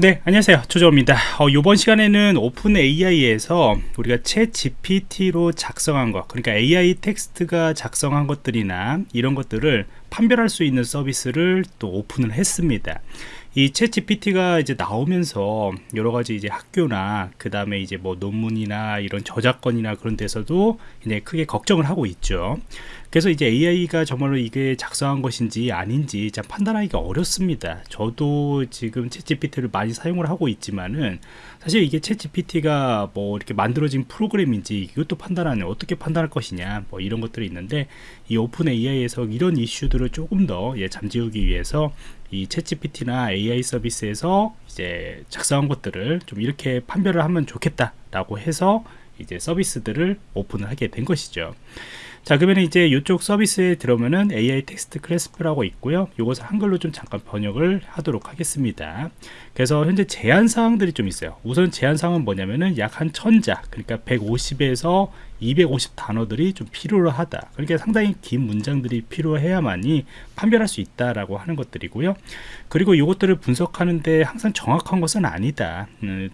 네 안녕하세요. 조조입니다. 어, 이번 시간에는 OpenAI에서 우리가 ChatGPT로 작성한 것 그러니까 AI 텍스트가 작성한 것들이나 이런 것들을 판별할 수 있는 서비스를 또 오픈을 했습니다. 이 ChatGPT가 이제 나오면서 여러 가지 이제 학교나 그 다음에 이제 뭐 논문이나 이런 저작권이나 그런 데서도 이제 크게 걱정을 하고 있죠. 그래서 이제 AI가 정말로 이게 작성한 것인지 아닌지 참 판단하기가 어렵습니다. 저도 지금 ChatGPT를 많이 사용을 하고 있지만은 사실 이게 ChatGPT가 뭐 이렇게 만들어진 프로그램인지 이것도 판단하는 어떻게 판단할 것이냐 뭐 이런 것들이 있는데 이 OpenAI에서 이런 이슈들을 조금 더 예, 잠재우기 위해서 이 ChatGPT나 AI 서비스에서 이제 작성한 것들을 좀 이렇게 판별을 하면 좋겠다라고 해서 이제 서비스들을 오픈을 하게 된 것이죠. 자 그러면 이제 이쪽 서비스에 들어오면은 AI 텍스트 클래스프라고 있고요. 이것을 한글로 좀 잠깐 번역을 하도록 하겠습니다. 그래서 현재 제한 사항들이 좀 있어요. 우선 제한 사항은 뭐냐면은 약 한 천자 그러니까 150에서 250 단어들이 좀 필요하다. 그러니까 상당히 긴 문장들이 필요해야만이 판별할 수 있다라고 하는 것들이고요. 그리고 이것들을 분석하는데 항상 정확한 것은 아니다. 음,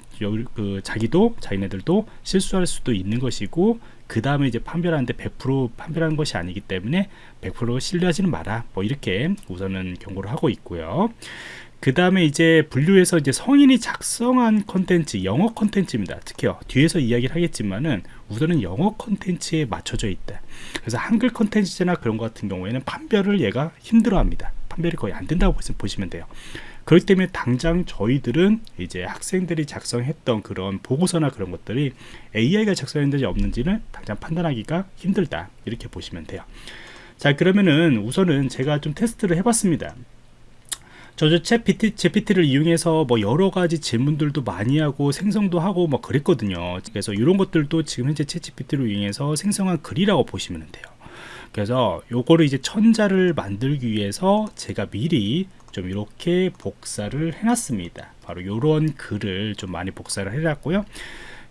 그 자기도 자기네들도 실수할 수도 있는 것이고 그 다음에 이제 판별하는데 100% 판별하는 것이 아니기 때문에 100% 신뢰하지는 마라. 뭐 이렇게 우선은 경고를 하고 있고요. 그 다음에 이제 분류해서 이제 성인이 작성한 컨텐츠 영어 컨텐츠입니다. 특히요 뒤에서 이야기를 하겠지만은 우선은 영어 컨텐츠에 맞춰져 있다. 그래서 한글 컨텐츠나 그런 것 같은 경우에는 판별을 얘가 힘들어 합니다 판별이 거의 안 된다고 보시면 돼요. 그렇기 때문에 당장 저희들은 이제 학생들이 작성했던 그런 보고서나 그런 것들이 AI가 작성했는지 없는지는 당장 판단하기가 힘들다. 이렇게 보시면 돼요. 자 그러면은 우선은 제가 좀 테스트를 해봤습니다. 저저 챗 GPT를 이용해서 뭐 여러 가지 질문들도 많이 하고 생성도 하고 뭐 그랬거든요. 그래서 이런 것들도 지금 현재 챗 GPT를 이용해서 생성한 글이라고 보시면 돼요 그래서 요거를 이제 천자를 만들기 위해서 제가 미리 좀 이렇게 복사를 해놨습니다. 바로 이런 글을 좀 많이 복사를 해놨고요.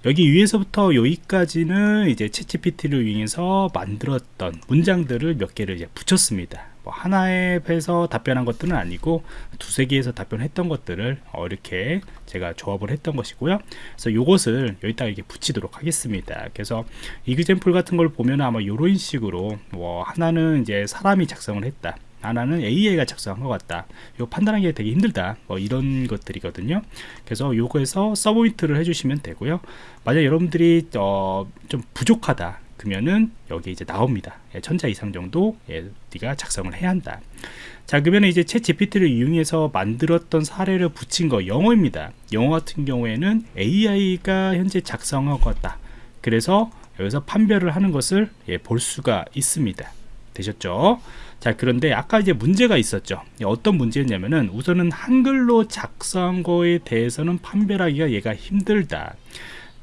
여기 위에서부터 여기까지는 이제 채찌PT를 이용해서 만들었던 문장들을 몇 개를 이제 붙였습니다 뭐 하나에 해서 답변한 것들은 아니고 두세 개에서 답변했던 것들을 어 이렇게 제가 조합을 했던 것이고요. 그래서 이것을 여기다가 이렇게 붙이도록 하겠습니다. 그래서 이그젠플 같은 걸 보면 아마 이런 식으로 뭐 하나는 이제 사람이 작성을 했다. 하나는 AI가 작성한 것 같다. 이거 판단하기 되게 힘들다. 뭐 이런 것들이거든요. 그래서 요거에서 서브미트를 해주시면 되고요. 만약 여러분들이 어, 좀 부족하다 그러면은 여기 이제 나옵니다. 예, 천자 이상 정도 예, 네가 작성을 해야 한다. 자 그러면 이제 챗 GPT를 이용해서 만들었던 사례를 붙인 거 영어입니다. 영어 같은 경우에는 AI가 현재 작성한 것 같다. 그래서 여기서 판별을 하는 것을 예, 볼 수가 있습니다. 되셨죠? 자 그런데 아까 이제 문제가 있었죠. 어떤 문제였냐면은 우선은 한글로 작성한 거에 대해서는 판별하기가 얘가 힘들다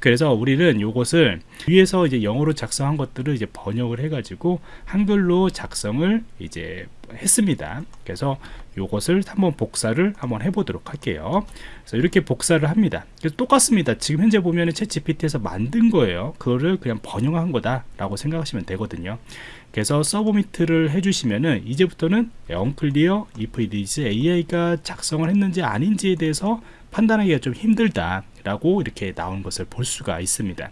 그래서 우리는 이것을 위에서 이제 영어로 작성한 것들을 이제 번역을 해 가지고 한글로 작성을 이제 했습니다. 그래서 이것을 한번 복사를 한번 해보도록 할게요. 그래서 이렇게 복사를 합니다. 그래서 똑같습니다. 지금 현재 보면 챗 GPT에서 만든 거예요. 그거를 그냥 번역한 거다 라고 생각하시면 되거든요. 그래서 서브미트를 해주시면은 이제부터는 언클리어 if it is AI가 작성을 했는지 아닌지에 대해서 판단하기가 좀 힘들다 라고 이렇게 나온 것을 볼 수가 있습니다.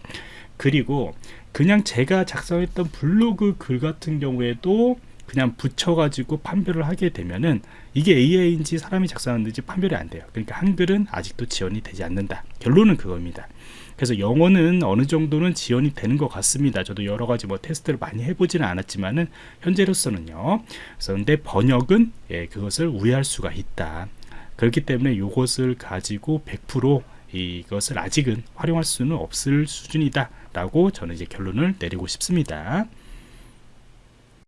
그리고 그냥 제가 작성했던 블로그 글 같은 경우에도 그냥 붙여가지고 판별을 하게 되면은 이게 AI인지 사람이 작성했는지 판별이 안 돼요. 그러니까 한글은 아직도 지원이 되지 않는다. 결론은 그겁니다. 그래서 영어는 어느 정도는 지원이 되는 것 같습니다. 저도 여러 가지 뭐 테스트를 많이 해보지는 않았지만은 현재로서는요. 근데 번역은 예, 그것을 우회할 수가 있다. 그렇기 때문에 이것을 가지고 100% 이것을 아직은 활용할 수는 없을 수준이다. 라고 저는 이제 결론을 내리고 싶습니다